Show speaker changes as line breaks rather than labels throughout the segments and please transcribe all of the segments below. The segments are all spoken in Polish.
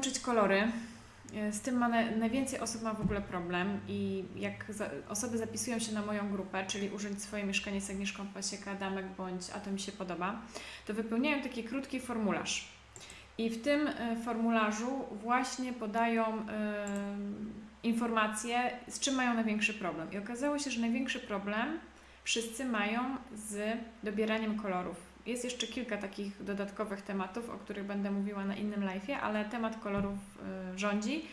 łączyć kolory. E, Z tym ma na, najwięcej osób ma w ogóle problem i jak za, osoby zapisują się na moją grupę, czyli urządź swoje mieszkanie z Agnieszką Pasieka, Damek bądź a to mi się podoba, to wypełniają taki krótki formularz. I w tym e, formularzu właśnie podają e, informacje, z czym mają największy problem. I okazało się, że największy problem wszyscy mają z dobieraniem kolorów. Jest jeszcze kilka takich dodatkowych tematów, o których będę mówiła na innym live'ie, ale temat kolorów y, rządzi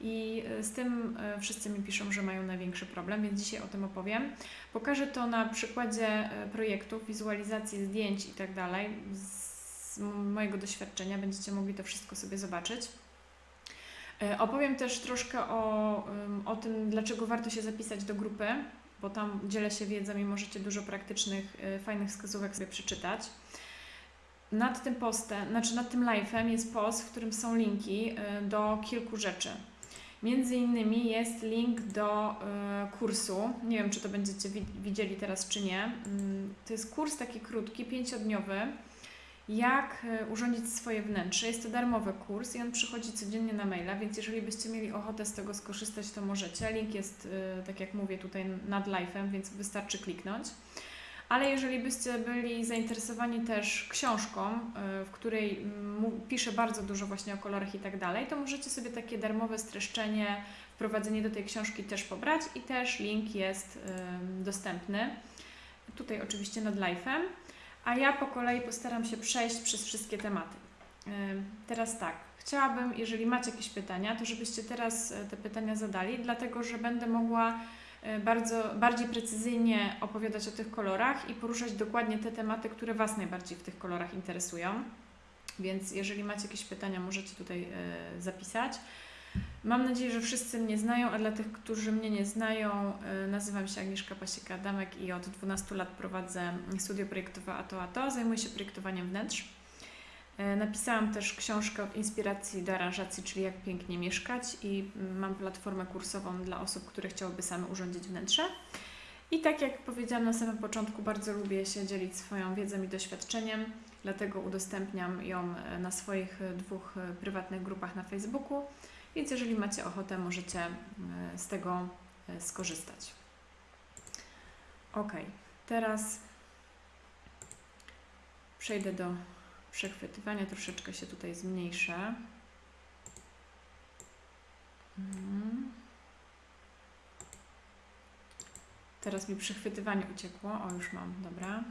i y, z tym y, wszyscy mi piszą, że mają największy problem, więc dzisiaj o tym opowiem. Pokażę to na przykładzie projektów, wizualizacji zdjęć i tak. Z mojego doświadczenia będziecie mogli to wszystko sobie zobaczyć. Opowiem też troszkę o, o tym, dlaczego warto się zapisać do grupy, bo tam dzielę się wiedzą i możecie dużo praktycznych, fajnych wskazówek sobie przeczytać. Nad tym postem, znaczy nad tym live'em jest post, w którym są linki y, do kilku rzeczy. Między innymi jest link do y, kursu. Nie wiem, czy to będziecie wi- widzieli teraz, czy nie. Mm, To jest kurs taki krótki, pięciodniowy, jak y, urządzić swoje wnętrze. Jest to darmowy kurs i on przychodzi codziennie na maila, więc jeżeli byście mieli ochotę z tego skorzystać, to możecie. Link jest, tak jak mówię, tutaj nad live'em, więc wystarczy kliknąć. Ale jeżeli byście byli zainteresowani też książką, y, w której piszę bardzo dużo właśnie o kolorach i tak dalej, to możecie sobie takie darmowe streszczenie, wprowadzenie do tej książki też pobrać i też link jest y, dostępny. Tutaj oczywiście nad live'em. A ja po kolei postaram się przejść przez wszystkie tematy. Y, Teraz tak, chciałabym, jeżeli macie jakieś pytania, to żebyście teraz te pytania zadali, dlatego że będę mogła bardzo, bardziej precyzyjnie opowiadać o tych kolorach i poruszać dokładnie te tematy, które Was najbardziej w tych kolorach interesują. Więc jeżeli macie jakieś pytania, możecie tutaj y, zapisać. Mam nadzieję, że wszyscy mnie znają, a dla tych, którzy mnie nie znają, y, nazywam się Agnieszka Pasieka-Damek i od 12 lat prowadzę studio projektowe ATO ATO. Zajmuję się projektowaniem wnętrz. Y, Napisałam też książkę od inspiracji do aranżacji, czyli jak pięknie mieszkać i mam platformę kursową dla osób, które chciałyby same urządzić wnętrze. I tak jak powiedziałam na samym początku, bardzo lubię się dzielić swoją wiedzą i doświadczeniem, dlatego udostępniam ją e, na swoich e, dwóch e, prywatnych grupach na Facebooku. Więc jeżeli macie ochotę, możecie e, z tego e, skorzystać. Ok, teraz przejdę do przechwytywania, troszeczkę się tutaj zmniejszę. Mhm. Teraz mi przechwytywanie uciekło. O, już mam, dobra.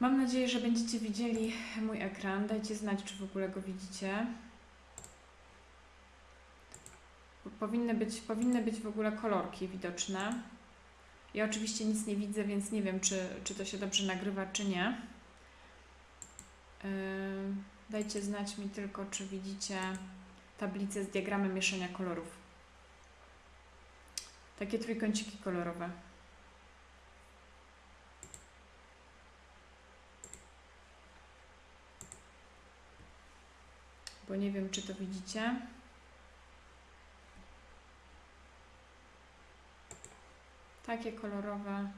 Mam nadzieję, że będziecie widzieli mój ekran. Dajcie znać, czy w ogóle go widzicie. Powinny być, powinny być w ogóle kolorki widoczne. Ja oczywiście nic nie widzę, więc nie wiem, czy, czy to się dobrze nagrywa, czy nie. Yy, dajcie znać mi tylko, czy widzicie tablicę z diagramem mieszania kolorów. Takie trójkąciki kolorowe. Bo nie wiem, czy to widzicie. Takie kolorowe,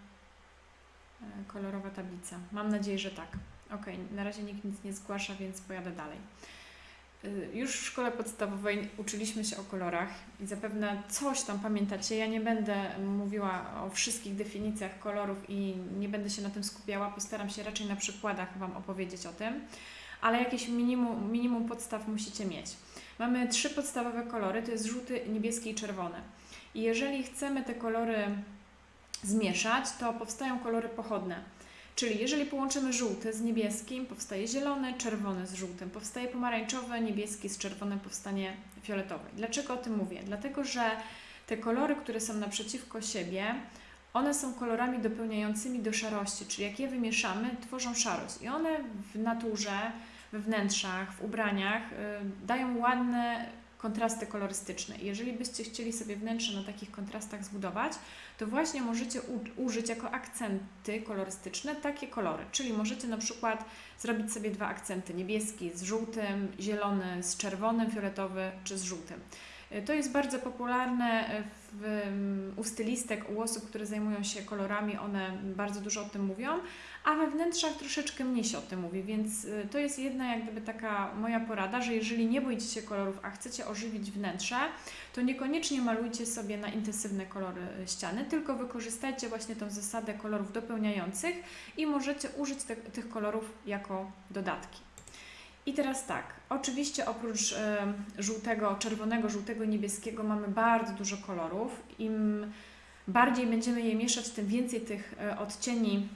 e, kolorowa tablica. Mam nadzieję, że tak. Ok, na razie nikt nic nie zgłasza, więc pojadę dalej. Y, Już w szkole podstawowej uczyliśmy się o kolorach i zapewne coś tam pamiętacie. Ja nie będę mówiła o wszystkich definicjach kolorów i nie będę się na tym skupiała. Postaram się raczej na przykładach Wam opowiedzieć o tym, ale jakieś minimum, minimum podstaw musicie mieć. Mamy trzy podstawowe kolory, to jest żółty, niebieski i czerwony. I jeżeli chcemy te kolory zmieszać, to powstają kolory pochodne. Czyli jeżeli połączymy żółty z niebieskim, powstaje zielony, czerwony z żółtym, powstaje pomarańczowy, niebieski z czerwonym, powstanie fioletowy. Dlaczego o tym mówię? Dlatego, że te kolory, które są naprzeciwko siebie, one są kolorami dopełniającymi do szarości, czyli jak je wymieszamy, tworzą szarość. I one w naturze, we wnętrzach, w ubraniach y, dają ładne kontrasty kolorystyczne. Jeżeli byście chcieli sobie wnętrze na takich kontrastach zbudować, to właśnie możecie użyć jako akcenty kolorystyczne takie kolory. Czyli możecie na przykład zrobić sobie dwa akcenty: niebieski z żółtym, zielony z czerwonym, fioletowy czy z żółtym. Y, To jest bardzo popularne y, w, mm, u stylistek, u osób, które zajmują się kolorami, one bardzo dużo o tym mówią, a we wnętrzach troszeczkę mniej się o tym mówi, więc y, to jest jedna jak gdyby taka moja porada, że jeżeli nie boicie się kolorów, a chcecie ożywić wnętrze, to niekoniecznie malujcie sobie na intensywne kolory y, ściany, tylko wykorzystajcie właśnie tą zasadę kolorów dopełniających i możecie użyć te, tych kolorów jako dodatki. I teraz tak, oczywiście oprócz e, żółtego, czerwonego, żółtego, niebieskiego mamy bardzo dużo kolorów. Im bardziej będziemy je mieszać, tym więcej tych e, odcieni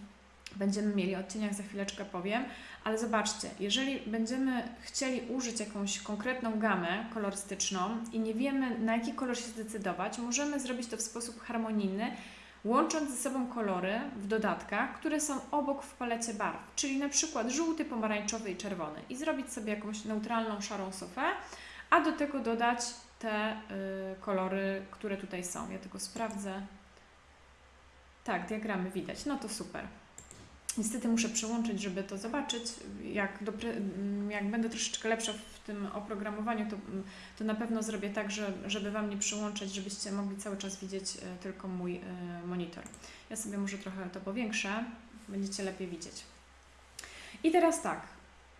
będziemy mieli. O odcieniach za chwileczkę powiem. Ale zobaczcie, jeżeli będziemy chcieli użyć jakąś konkretną gamę kolorystyczną i nie wiemy na jaki kolor się zdecydować, możemy zrobić to w sposób harmonijny, łącząc ze sobą kolory w dodatkach, które są obok w palecie barw, czyli na przykład żółty, pomarańczowy i czerwony i zrobić sobie jakąś neutralną szarą sofę, a do tego dodać te y, kolory, które tutaj są. Ja tylko sprawdzę. Tak, diagramy widać. No to super. Niestety muszę przełączyć, żeby to zobaczyć. Jak, dopre, mm, jak będę troszeczkę lepsza w tym oprogramowaniu, to, mm, to na pewno zrobię tak, że, żeby Wam nie przełączać, żebyście mogli cały czas widzieć e, tylko mój e, monitor. Ja sobie może trochę to powiększę, będziecie lepiej widzieć. I teraz tak,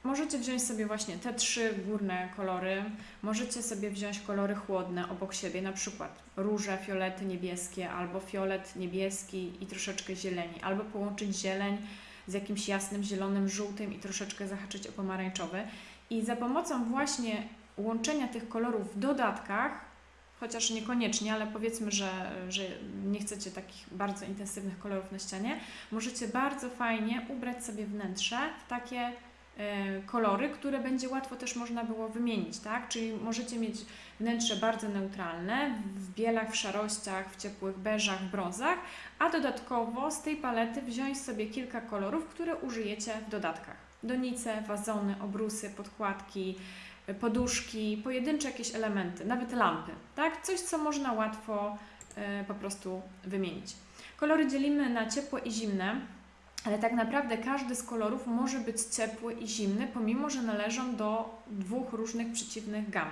możecie wziąć sobie właśnie te trzy górne kolory, możecie sobie wziąć kolory chłodne obok siebie, na przykład róże, fiolety niebieskie, albo fiolet niebieski i troszeczkę zieleni, albo połączyć zieleń z jakimś jasnym zielonym, żółtym i troszeczkę zahaczyć o pomarańczowy. I za pomocą właśnie łączenia tych kolorów w dodatkach, chociaż niekoniecznie, ale powiedzmy, że, że nie chcecie takich bardzo intensywnych kolorów na ścianie, możecie bardzo fajnie ubrać sobie wnętrze w takie kolory, które będzie łatwo też można było wymienić, tak? Czyli możecie mieć wnętrze bardzo neutralne, w bielach, w szarościach, w ciepłych beżach, w brązach, a dodatkowo z tej palety wziąć sobie kilka kolorów, które użyjecie w dodatkach. Donice, wazony, obrusy, podkładki, poduszki, pojedyncze jakieś elementy, nawet lampy, tak? Coś, co można łatwo e, po prostu wymienić. Kolory dzielimy na ciepłe i zimne, ale tak naprawdę każdy z kolorów może być ciepły i zimny, pomimo że należą do dwóch różnych przeciwnych gam.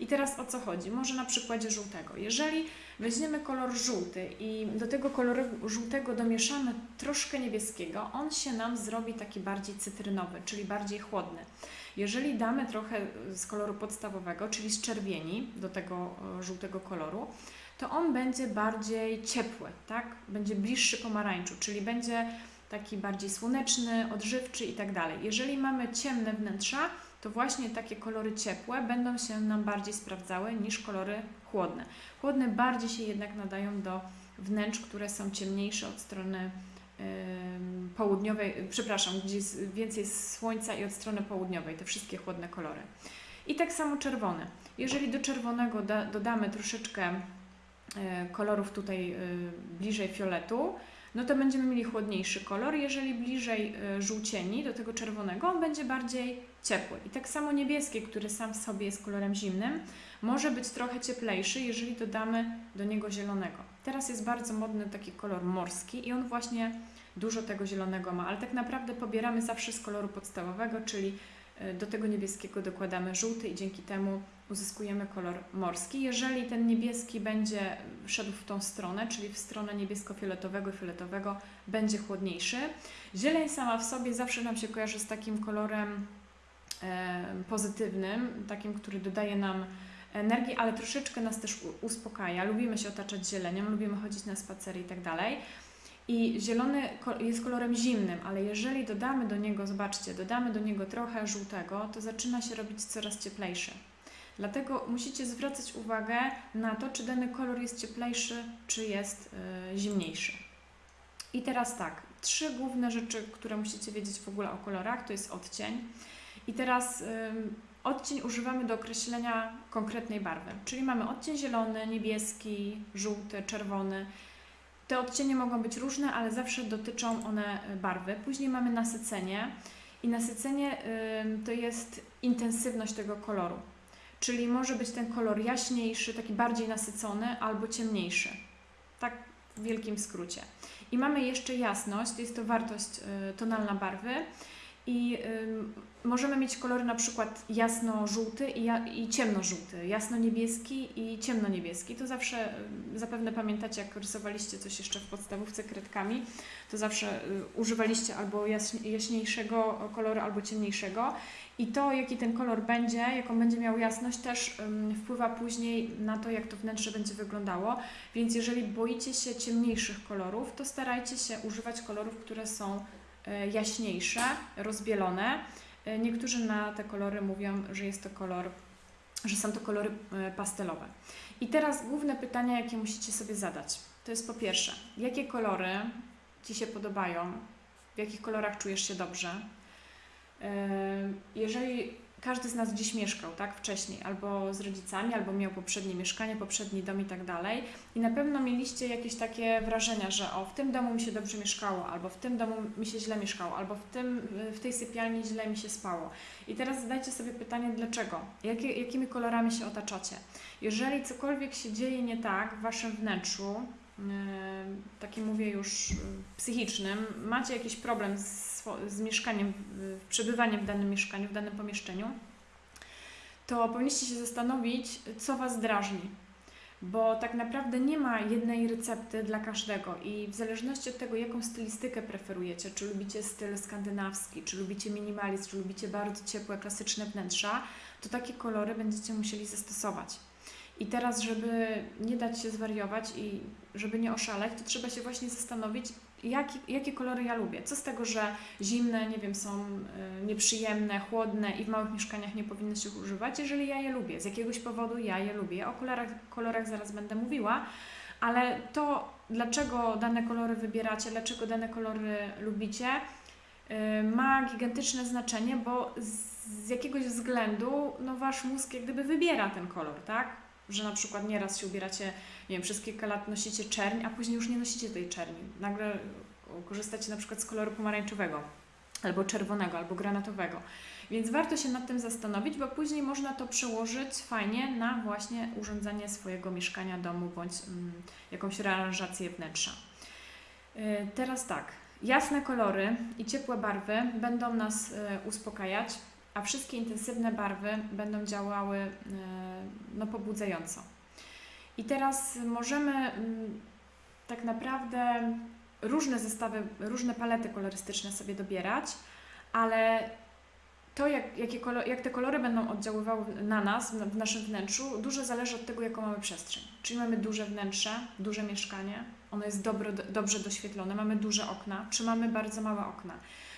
I teraz o co chodzi? Może na przykładzie żółtego. Jeżeli weźmiemy kolor żółty i do tego koloru żółtego domieszamy troszkę niebieskiego, on się nam zrobi taki bardziej cytrynowy, czyli bardziej chłodny. Jeżeli damy trochę z koloru podstawowego, czyli z czerwieni do tego e, żółtego koloru, to on będzie bardziej ciepły, tak? Będzie bliższy pomarańczu, czyli będzie taki bardziej słoneczny, odżywczy i tak. Jeżeli mamy ciemne wnętrza, to właśnie takie kolory ciepłe będą się nam bardziej sprawdzały niż kolory chłodne. Chłodne bardziej się jednak nadają do wnętrz, które są ciemniejsze od strony południowej, przepraszam, gdzie jest więcej słońca i od strony południowej, te wszystkie chłodne kolory. I tak samo czerwone. Jeżeli do czerwonego da, dodamy troszeczkę y, kolorów tutaj y, bliżej fioletu, no to będziemy mieli chłodniejszy kolor. Jeżeli bliżej y, żółcieni do tego czerwonego, on będzie bardziej ciepły. I tak samo niebieski, który sam w sobie jest kolorem zimnym, może być trochę cieplejszy, jeżeli dodamy do niego zielonego. Teraz jest bardzo modny taki kolor morski i on właśnie dużo tego zielonego ma, ale tak naprawdę pobieramy zawsze z koloru podstawowego, czyli y, do tego niebieskiego dokładamy żółty i dzięki temu uzyskujemy kolor morski. Jeżeli ten niebieski będzie szedł w tą stronę, czyli w stronę niebiesko-fioletowego fioletowego, będzie chłodniejszy. Zieleń sama w sobie zawsze nam się kojarzy z takim kolorem e, pozytywnym, takim, który dodaje nam energii, ale troszeczkę nas też uspokaja. Lubimy się otaczać zielenią, lubimy chodzić na spacery i tak dalej. I zielony jest kolorem zimnym, ale jeżeli dodamy do niego, zobaczcie, dodamy do niego trochę żółtego, to zaczyna się robić coraz cieplejszy. Dlatego musicie zwracać uwagę na to, czy dany kolor jest cieplejszy, czy jest y, zimniejszy. I teraz tak, trzy główne rzeczy, które musicie wiedzieć w ogóle o kolorach, to jest odcień. I teraz odcień używamy do określenia konkretnej barwy, czyli mamy odcień zielony, niebieski, żółty, czerwony. Te odcienie mogą być różne, ale zawsze dotyczą one y, barwy. Później mamy nasycenie i nasycenie to jest intensywność tego koloru. Czyli może być ten kolor jaśniejszy, taki bardziej nasycony albo ciemniejszy. Tak w wielkim skrócie. I mamy jeszcze jasność, jest to wartość y, tonalna barwy. I ym, możemy mieć kolory na przykład jasno-żółty i, i ciemno-żółty, jasno-niebieski i ciemno-niebieski. To zawsze y, zapewne pamiętacie, jak rysowaliście coś jeszcze w podstawówce kredkami, to zawsze y, używaliście albo jaśni- jaśniejszego koloru, albo ciemniejszego. I to, jaki ten kolor będzie, jaką będzie miał jasność, też ym, wpływa później na to, jak to wnętrze będzie wyglądało. Więc jeżeli boicie się ciemniejszych kolorów, to starajcie się używać kolorów, które są y, jaśniejsze, rozbielone. Y, Niektórzy na te kolory mówią, że jest to kolor, że są to kolory y, pastelowe. I teraz główne pytania, jakie musicie sobie zadać. To jest po pierwsze, jakie kolory Ci się podobają, w jakich kolorach czujesz się dobrze. Jeżeli każdy z nas gdzieś mieszkał, tak, wcześniej, albo z rodzicami, albo miał poprzednie mieszkanie, poprzedni dom i tak dalej, i na pewno mieliście jakieś takie wrażenia, że o, w tym domu mi się dobrze mieszkało, albo w tym domu mi się źle mieszkało, albo w, tym, w tej sypialni źle mi się spało. I teraz zadajcie sobie pytanie, dlaczego? Jakimi kolorami się otaczacie? Jeżeli cokolwiek się dzieje nie tak w Waszym wnętrzu, yy, takim mówię już yy, psychicznym, macie jakiś problem z, z mieszkaniem, przebywaniem w danym mieszkaniu, w danym pomieszczeniu, to powinniście się zastanowić, co Was drażni. Bo tak naprawdę nie ma jednej recepty dla każdego i w zależności od tego, jaką stylistykę preferujecie, czy lubicie styl skandynawski, czy lubicie minimalizm, czy lubicie bardzo ciepłe, klasyczne wnętrza, to takie kolory będziecie musieli zastosować. I teraz, żeby nie dać się zwariować i żeby nie oszaleć, to trzeba się właśnie zastanowić, jaki, jakie kolory ja lubię. Co z tego, że zimne, nie wiem, są y, nieprzyjemne, chłodne i w małych mieszkaniach nie powinny się używać, jeżeli ja je lubię. Z jakiegoś powodu ja je lubię. O kolorach, kolorach zaraz będę mówiła, ale to, dlaczego dane kolory wybieracie, dlaczego dane kolory lubicie, y, ma gigantyczne znaczenie, bo z, jakiegoś względu no, wasz mózg jak gdyby wybiera ten kolor, tak? Że na przykład nieraz się ubieracie, nie wiem, przez kilka lat nosicie czerń, a później już nie nosicie tej czerni. Nagle korzystacie na przykład z koloru pomarańczowego, albo czerwonego, albo granatowego. Więc warto się nad tym zastanowić, bo później można to przełożyć fajnie na właśnie urządzanie swojego mieszkania, domu bądź mm, jakąś rearanżację wnętrza. Yy, Teraz tak, jasne kolory i ciepłe barwy będą nas y, uspokajać, a wszystkie intensywne barwy będą działały y, no, pobudzająco. I teraz możemy mm, tak naprawdę różne zestawy, różne palety kolorystyczne sobie dobierać, ale to, jak, jakie kolor, jak te kolory będą oddziaływały na nas, w naszym wnętrzu, dużo zależy od tego, jaką mamy przestrzeń. Czyli mamy duże wnętrze, duże mieszkanie, ono jest dobro, dobrze doświetlone, mamy duże okna, czy mamy bardzo małe okna.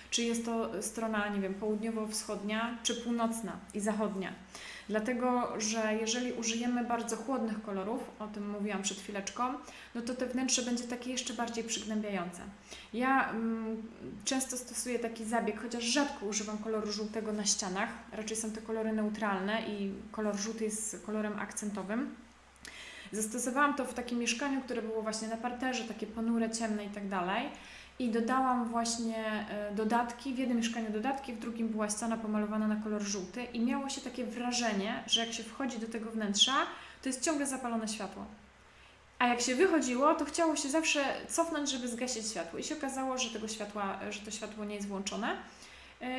Czy jest to strona, nie wiem, południowo-wschodnia, czy północna i zachodnia. Dlatego, że jeżeli użyjemy bardzo chłodnych kolorów, o tym mówiłam przed chwileczką, no to te wnętrze będzie takie jeszcze bardziej przygnębiające. Ja mm, często stosuję taki zabieg, chociaż rzadko używam koloru żółtego na ścianach, raczej są to kolory neutralne i kolor żółty jest kolorem akcentowym. Zastosowałam to w takim mieszkaniu, które było właśnie na parterze, takie ponure, ciemne i tak dalej. I dodałam właśnie e, dodatki, w jednym mieszkaniu dodatki, w drugim była ściana pomalowana na kolor żółty i miało się takie wrażenie, że jak się wchodzi do tego wnętrza, to jest ciągle zapalone światło. A jak się wychodziło, to chciało się zawsze cofnąć, żeby zgasić światło. I się okazało, że tego światła, że to światło nie jest włączone, e,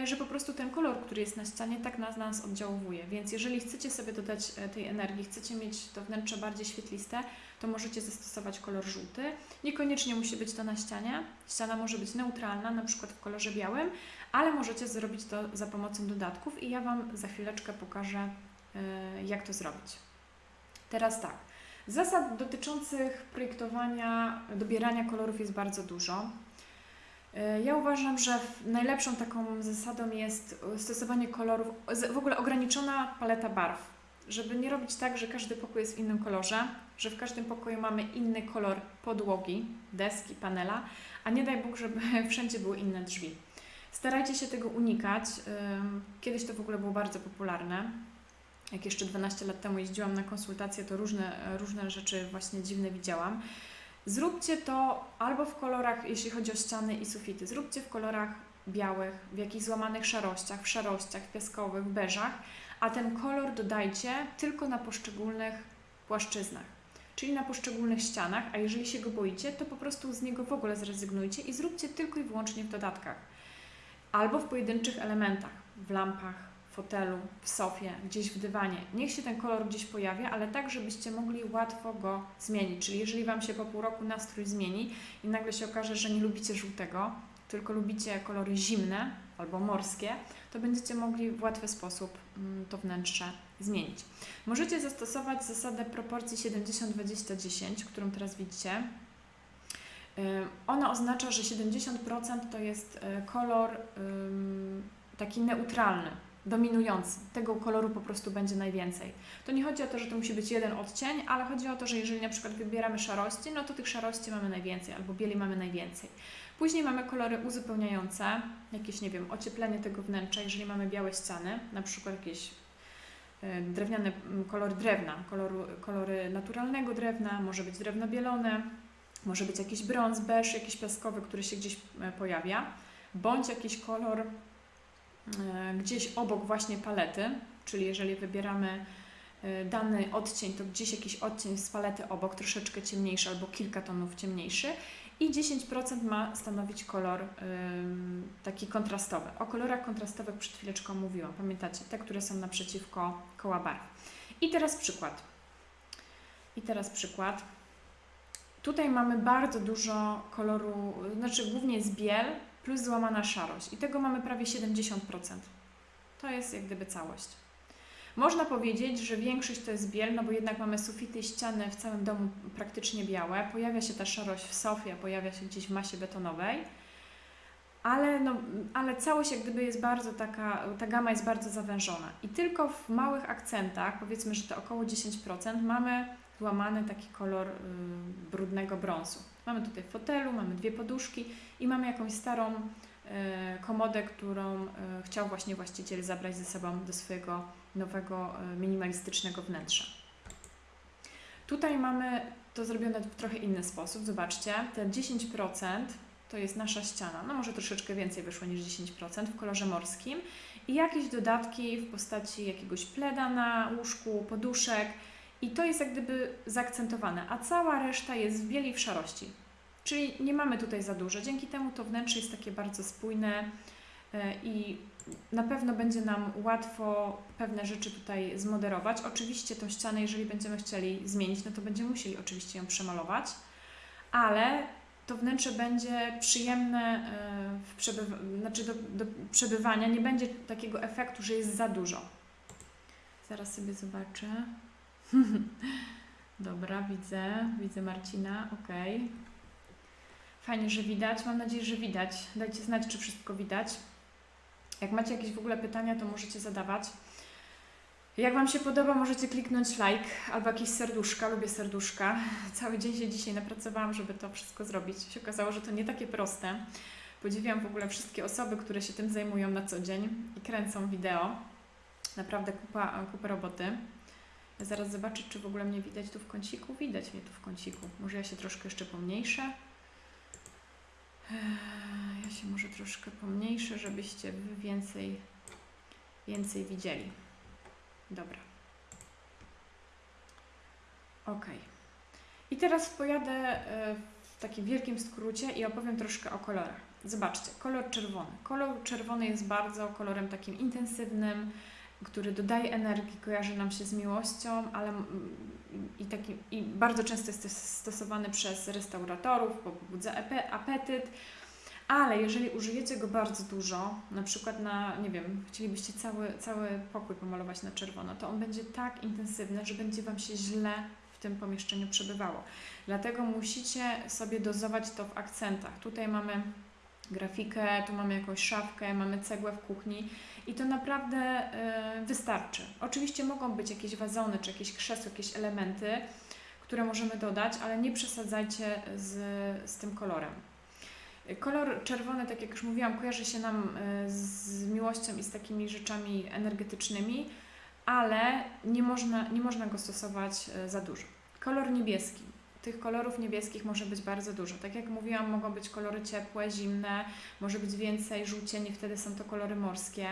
że po prostu ten kolor, który jest na ścianie, tak na nas oddziałuje. Więc jeżeli chcecie sobie dodać e, tej energii, chcecie mieć to wnętrze bardziej świetliste, to możecie zastosować kolor żółty. Niekoniecznie musi być to na ścianie. Ściana może być neutralna, na przykład w kolorze białym, ale możecie zrobić to za pomocą dodatków i ja Wam za chwileczkę pokażę, e, jak to zrobić. Teraz tak. Zasad dotyczących projektowania, dobierania kolorów jest bardzo dużo. E, Ja uważam, że najlepszą taką zasadą jest stosowanie kolorów, w ogóle ograniczona paleta barw, żeby nie robić tak, że każdy pokój jest w innym kolorze, że w każdym pokoju mamy inny kolor podłogi, deski, panela, a nie daj Bóg, żeby wszędzie były inne drzwi. Starajcie się tego unikać. Kiedyś to w ogóle było bardzo popularne. Jak jeszcze 12 lat temu jeździłam na konsultacje, to różne, różne rzeczy właśnie dziwne widziałam. Zróbcie to albo w kolorach, jeśli chodzi o ściany i sufity, zróbcie w kolorach białych, w jakichś złamanych szarościach, w szarościach, piaskowych, w beżach, a ten kolor dodajcie tylko na poszczególnych płaszczyznach, czyli na poszczególnych ścianach, a jeżeli się go boicie, to po prostu z niego w ogóle zrezygnujcie i zróbcie tylko i wyłącznie w dodatkach. albo w pojedynczych elementach, w lampach, w fotelu, w sofie, gdzieś w dywanie. Niech się ten kolor gdzieś pojawia, ale tak, żebyście mogli łatwo go zmienić. Czyli jeżeli Wam się po pół roku nastrój zmieni i nagle się okaże, że nie lubicie żółtego, tylko lubicie kolory zimne albo morskie, to będziecie mogli w łatwy sposób mm, to wnętrze zmienić. Możecie zastosować zasadę proporcji 70-20-10, którą teraz widzicie. Ona oznacza, że 70% to jest e, kolor taki neutralny, dominujący. Tego koloru po prostu będzie najwięcej. To nie chodzi o to, że to musi być jeden odcień, ale chodzi o to, że jeżeli na przykład wybieramy szarości, no to tych szarości mamy najwięcej, albo bieli mamy najwięcej. Później mamy kolory uzupełniające, jakieś, nie wiem, ocieplenie tego wnętrza, jeżeli mamy białe ściany, na przykład jakieś drewniane kolory drewna, koloru, kolory naturalnego drewna, może być drewno bielone, może być jakiś brąz, beż, jakiś piaskowy, który się gdzieś e, pojawia, bądź jakiś kolor gdzieś obok właśnie palety, czyli jeżeli wybieramy dany odcień, to gdzieś jakiś odcień z palety obok, troszeczkę ciemniejszy albo kilka tonów ciemniejszy i 10% ma stanowić kolor ym, taki kontrastowy. O kolorach kontrastowych przed chwileczką mówiłam, pamiętacie? Te, które są naprzeciwko koła barw. I teraz przykład. I teraz przykład. Tutaj mamy bardzo dużo koloru, znaczy głównie jest biel plus złamana szarość i tego mamy prawie 70%. To jest jak gdyby całość. Można powiedzieć, że większość to jest biel, no bo jednak mamy sufity i ściany w całym domu praktycznie białe. Pojawia się ta szarość w sofie, pojawia się gdzieś w masie betonowej. Ale, no, ale całość jak gdyby jest bardzo taka, ta gama jest bardzo zawężona. I tylko w małych akcentach, powiedzmy, że to około 10%, mamy złamany taki kolor y, brudnego brązu. Mamy tutaj fotelu, mamy dwie poduszki i mamy jakąś starą y, komodę, którą y, chciał właśnie właściciel zabrać ze sobą do swojego nowego, minimalistycznego wnętrza. Tutaj mamy to zrobione w trochę inny sposób. Zobaczcie, te 10% to jest nasza ściana. No może troszeczkę więcej wyszło niż 10% w kolorze morskim. I jakieś dodatki w postaci jakiegoś pleda na łóżku, poduszek. I to jest jak gdyby zaakcentowane, a cała reszta jest w bieli w szarości. Czyli nie mamy tutaj za dużo. Dzięki temu to wnętrze jest takie bardzo spójne e, i na pewno będzie nam łatwo pewne rzeczy tutaj zmoderować. Oczywiście tą ścianę, jeżeli będziemy chcieli zmienić, no to będziemy musieli oczywiście ją przemalować, ale to wnętrze będzie przyjemne e, w przebywa- znaczy do, do przebywania, nie będzie takiego efektu, że jest za dużo. Zaraz sobie zobaczę. Dobra, widzę, widzę Marcina, ok. Fajnie, że widać. Mam nadzieję, że widać. Dajcie znać, czy wszystko widać. Jak macie jakieś w ogóle pytania, to możecie zadawać. Jak Wam się podoba, możecie kliknąć like albo jakieś serduszka. Lubię serduszka. Cały dzień się dzisiaj napracowałam, żeby to wszystko zrobić. Się okazało, że to nie takie proste. Podziwiam w ogóle wszystkie osoby, które się tym zajmują na co dzień i kręcą wideo. Naprawdę kupa, kupa roboty. Zaraz zobaczę, czy w ogóle mnie widać tu w kąciku. Widać mnie tu w kąciku. Może ja się troszkę jeszcze pomniejszę. Ja się może troszkę pomniejszę, żebyście więcej, więcej widzieli. Dobra. Ok. I teraz pojadę e, w takim wielkim skrócie i opowiem troszkę o kolorach. Zobaczcie, kolor czerwony. Kolor czerwony jest bardzo kolorem takim intensywnym, który dodaje energii, kojarzy nam się z miłością, ale i, taki, i bardzo często jest stosowany przez restauratorów, pobudza apetyt, ale jeżeli użyjecie go bardzo dużo, na przykład na, nie wiem, chcielibyście cały, cały pokój pomalować na czerwono, to on będzie tak intensywny, że będzie Wam się źle w tym pomieszczeniu przebywało. Dlatego musicie sobie dozować to w akcentach. Tutaj mamy grafikę, tu mamy jakąś szafkę, mamy cegłę w kuchni i to naprawdę y, wystarczy. Oczywiście mogą być jakieś wazony, czy jakieś krzesło, jakieś elementy, które możemy dodać, ale nie przesadzajcie z, z tym kolorem. Kolor czerwony, tak jak już mówiłam, kojarzy się nam y, z miłością i z takimi rzeczami energetycznymi, ale nie można, nie można go stosować y, za dużo. Kolor niebieski tych kolorów niebieskich może być bardzo dużo. Tak jak mówiłam, mogą być kolory ciepłe, zimne, może być więcej żółcieni, wtedy są to kolory morskie.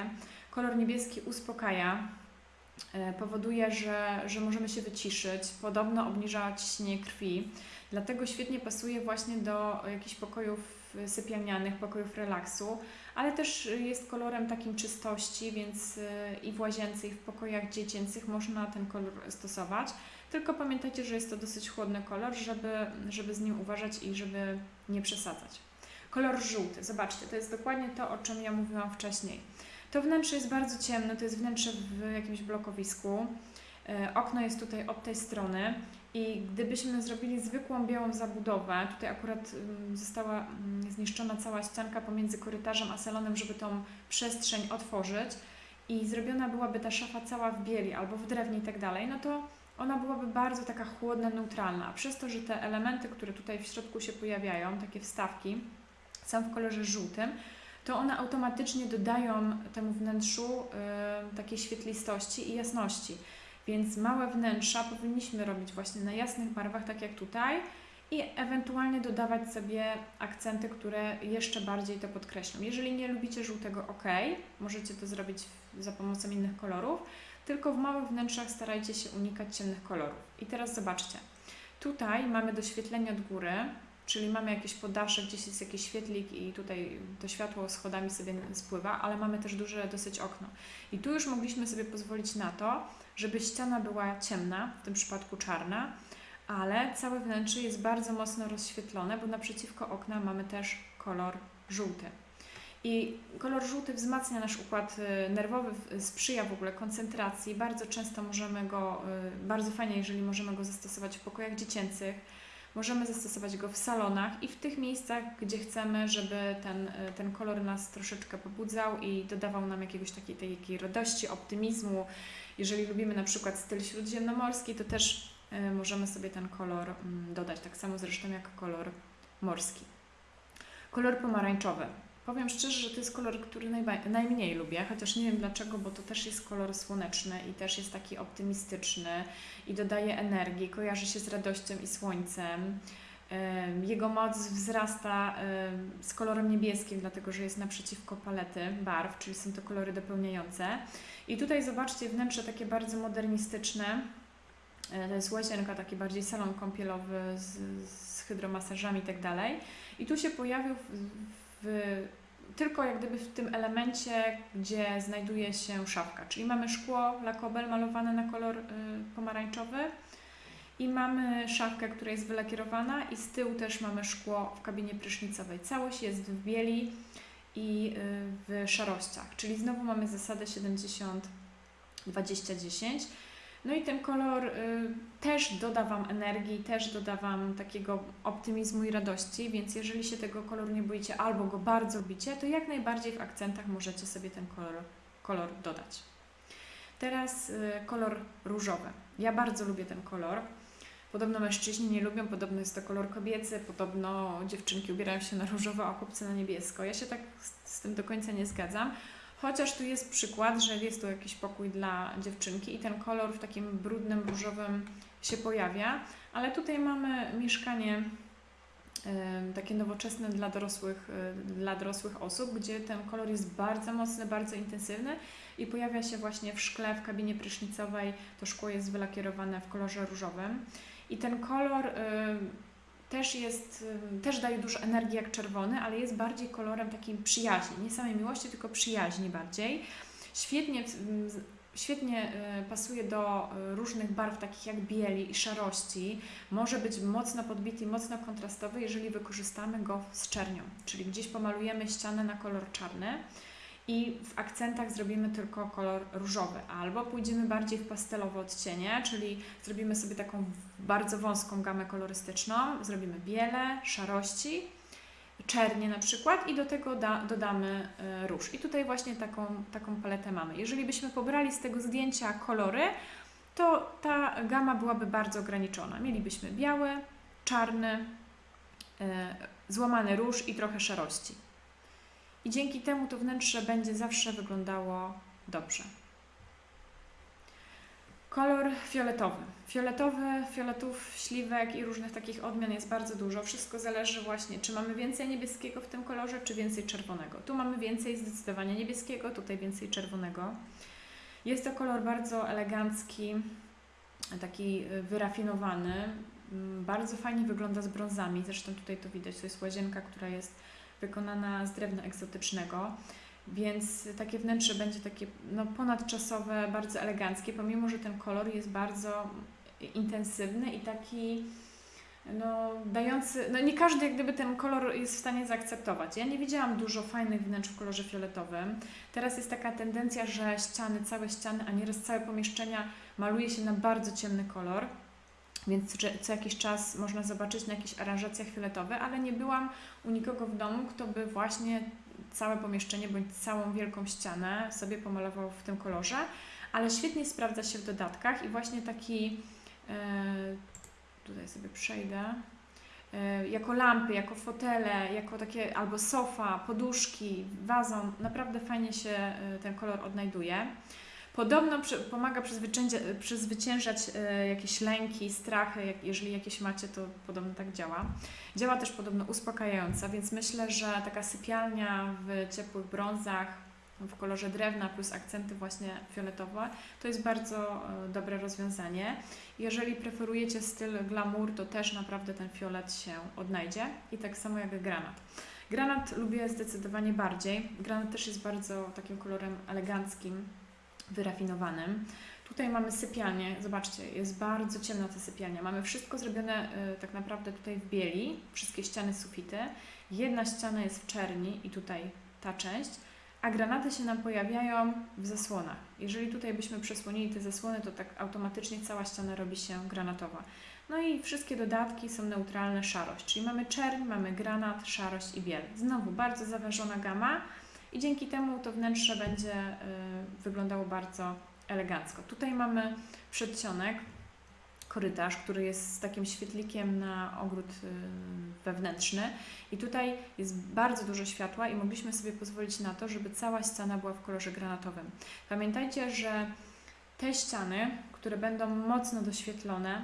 Kolor niebieski uspokaja, e, powoduje, że, że możemy się wyciszyć, podobno obniża ciśnienie krwi, dlatego świetnie pasuje właśnie do jakichś pokojów sypialnianych, pokojów relaksu, ale też jest kolorem takim czystości, więc y, i w łazience, i w pokojach dziecięcych można ten kolor stosować. Tylko pamiętajcie, że jest to dosyć chłodny kolor, żeby, żeby z nim uważać i żeby nie przesadzać. Kolor żółty, zobaczcie, to jest dokładnie to, o czym ja mówiłam wcześniej. To wnętrze jest bardzo ciemne, to jest wnętrze w jakimś blokowisku. E, okno jest tutaj od tej strony i gdybyśmy zrobili zwykłą białą zabudowę, tutaj akurat mm, została mm, zniszczona cała ścianka pomiędzy korytarzem a salonem, żeby tą przestrzeń otworzyć i zrobiona byłaby ta szafa cała w bieli albo w drewnie i tak dalej, no to ona byłaby bardzo taka chłodna, neutralna. A przez to, że te elementy, które tutaj w środku się pojawiają, takie wstawki, są w kolorze żółtym, to one automatycznie dodają temu wnętrzu y, takiej świetlistości i jasności. Więc małe wnętrza powinniśmy robić właśnie na jasnych barwach, tak jak tutaj, i ewentualnie dodawać sobie akcenty, które jeszcze bardziej to podkreślą. Jeżeli nie lubicie żółtego, ok, możecie to zrobić za pomocą innych kolorów, tylko w małych wnętrzach starajcie się unikać ciemnych kolorów. I teraz zobaczcie, tutaj mamy doświetlenie od góry, czyli mamy jakieś podasze, gdzieś jest jakiś świetlik i tutaj to światło schodami sobie spływa, ale mamy też duże dosyć okno. I tu już mogliśmy sobie pozwolić na to, żeby ściana była ciemna, w tym przypadku czarna, ale całe wnętrze jest bardzo mocno rozświetlone, bo naprzeciwko okna mamy też kolor żółty. I kolor żółty wzmacnia nasz układ y, nerwowy, sprzyja w ogóle koncentracji. Bardzo często możemy go, y, bardzo fajnie, jeżeli możemy go zastosować w pokojach dziecięcych, możemy zastosować go w salonach i w tych miejscach, gdzie chcemy, żeby ten, y, ten kolor nas troszeczkę pobudzał i dodawał nam jakiegoś takiej, takiej radości, optymizmu. Jeżeli lubimy na przykład styl śródziemnomorski, to też możemy sobie ten kolor mm, dodać, tak samo zresztą jak kolor morski. Kolor pomarańczowy. Powiem szczerze, że to jest kolor, który najmniej lubię, chociaż nie wiem dlaczego, bo to też jest kolor słoneczny i też jest taki optymistyczny i dodaje energii, kojarzy się z radością i słońcem. Jego moc wzrasta z kolorem niebieskim, dlatego że jest naprzeciwko palety barw, czyli są to kolory dopełniające. I tutaj zobaczcie wnętrze takie bardzo modernistyczne. E, to jest łazienka, taki bardziej salon kąpielowy z, z hydromasażami i tak dalej. I tu się pojawił w, tylko jak gdyby w tym elemencie, gdzie znajduje się szafka. Czyli mamy szkło lakobel malowane na kolor y, pomarańczowy i mamy szafkę, która jest wylakierowana i z tyłu też mamy szkło w kabinie prysznicowej. Całość jest w bieli i y, w szarościach, czyli znowu mamy zasadę 70 20 10 no i ten kolor y, też doda Wam energii, też doda Wam takiego optymizmu i radości, więc jeżeli się tego koloru nie boicie albo go bardzo lubicie, to jak najbardziej w akcentach możecie sobie ten kolor, kolor dodać. Teraz y, kolor różowy. Ja bardzo lubię ten kolor. Podobno mężczyźni nie lubią, podobno jest to kolor kobiecy, podobno dziewczynki ubierają się na różowo, a chłopcy na niebiesko. Ja się tak z, z tym do końca nie zgadzam. Chociaż tu jest przykład, że jest tu jakiś pokój dla dziewczynki i ten kolor w takim brudnym, różowym się pojawia, ale tutaj mamy mieszkanie takie nowoczesne dla dorosłych, y, dla dorosłych osób, gdzie ten kolor jest bardzo mocny, bardzo intensywny i pojawia się właśnie w szkle, w kabinie prysznicowej. To szkło jest wylakierowane w kolorze różowym. I ten kolor też jest, też daje dużo energii jak czerwony, ale jest bardziej kolorem takim przyjaźni, nie samej miłości, tylko przyjaźni bardziej. Świetnie, świetnie y, pasuje do y, różnych barw, takich jak bieli i szarości. Może być mocno podbity, mocno kontrastowy, jeżeli wykorzystamy go z czernią, czyli gdzieś pomalujemy ścianę na kolor czarny i w akcentach zrobimy tylko kolor różowy, albo pójdziemy bardziej w pastelowe odcienie, czyli zrobimy sobie taką bardzo wąską gamę kolorystyczną, zrobimy biele, szarości, czernie na przykład i do tego da, dodamy y, róż. I tutaj właśnie taką, taką paletę mamy. Jeżeli byśmy pobrali z tego zdjęcia kolory, to ta gama byłaby bardzo ograniczona. Mielibyśmy biały, czarny, y, złamany róż i trochę szarości i dzięki temu to wnętrze będzie zawsze wyglądało dobrze. Kolor fioletowy. Fioletowy, fioletów, śliwek i różnych takich odmian jest bardzo dużo. Wszystko zależy właśnie, czy mamy więcej niebieskiego w tym kolorze, czy więcej czerwonego. Tu mamy więcej zdecydowanie niebieskiego, tutaj więcej czerwonego. Jest to kolor bardzo elegancki, taki wyrafinowany. Mm, bardzo fajnie wygląda z brązami. Zresztą tutaj to widać, to jest łazienka, która jest wykonana z drewna egzotycznego. Więc takie wnętrze będzie takie no, ponadczasowe, bardzo eleganckie, pomimo że ten kolor jest bardzo intensywny i taki no, dający, no nie każdy jak gdyby ten kolor jest w stanie zaakceptować. Ja nie widziałam dużo fajnych wnętrz w kolorze fioletowym. Teraz jest taka tendencja, że ściany, całe ściany, a nieraz całe pomieszczenia maluje się na bardzo ciemny kolor. Więc co jakiś czas można zobaczyć na jakichś aranżacjach fioletowe, ale nie byłam u nikogo w domu, kto by właśnie całe pomieszczenie bądź całą wielką ścianę sobie pomalował w tym kolorze, ale świetnie sprawdza się w dodatkach i właśnie taki e, tutaj sobie przejdę, e, jako lampy, jako fotele, jako takie albo sofa, poduszki, wazon, naprawdę fajnie się e, ten kolor odnajduje. Podobno pomaga przezwyciężać e, jakieś lęki, strachy, jeżeli jakieś macie, to podobno tak działa. Działa też podobno uspokajająco, więc myślę, że taka sypialnia w ciepłych brązach, w kolorze drewna plus akcenty właśnie fioletowe, to jest bardzo e, dobre rozwiązanie. Jeżeli preferujecie styl glamour, to też naprawdę ten fiolet się odnajdzie i tak samo jak granat. Granat lubię zdecydowanie bardziej. Granat też jest bardzo takim kolorem eleganckim, wyrafinowanym. Tutaj mamy sypialnię, zobaczcie, jest bardzo ciemna ta sypialnia. Mamy wszystko zrobione y, tak naprawdę tutaj w bieli, wszystkie ściany, sufity. Jedna ściana jest w czerni i tutaj ta część, a granaty się nam pojawiają w zasłonach. Jeżeli tutaj byśmy przesłonili te zasłony, to tak automatycznie cała ściana robi się granatowa. No i wszystkie dodatki są neutralne, szarość, czyli mamy czerń, mamy granat, szarość i biel. Znowu bardzo zawężona gama i dzięki temu to wnętrze będzie y, wyglądało bardzo elegancko. Tutaj mamy przedsionek, korytarz, który jest z takim świetlikiem na ogród y, wewnętrzny i tutaj jest bardzo dużo światła i mogliśmy sobie pozwolić na to, żeby cała ściana była w kolorze granatowym. Pamiętajcie, że te ściany, które będą mocno doświetlone,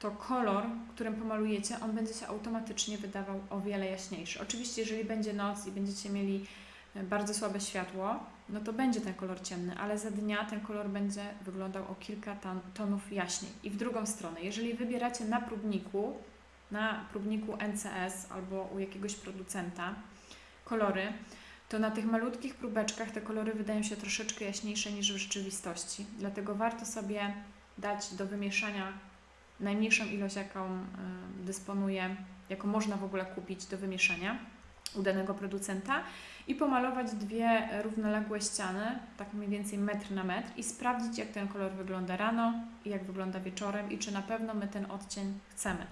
to kolor, którym pomalujecie, on będzie się automatycznie wydawał o wiele jaśniejszy. Oczywiście, jeżeli będzie noc i będziecie mieli bardzo słabe światło, no to będzie ten kolor ciemny, ale za dnia ten kolor będzie wyglądał o kilka tonów jaśniej. I w drugą stronę, jeżeli wybieracie na próbniku, na próbniku NCS albo u jakiegoś producenta kolory, to na tych malutkich próbeczkach te kolory wydają się troszeczkę jaśniejsze niż w rzeczywistości. Dlatego warto sobie dać do wymieszania najmniejszą ilość, jaką y, dysponuje, jaką można w ogóle kupić do wymieszania u danego producenta i pomalować dwie równoległe ściany, tak mniej więcej metr na metr i sprawdzić jak ten kolor wygląda rano i jak wygląda wieczorem i czy na pewno my ten odcień chcemy.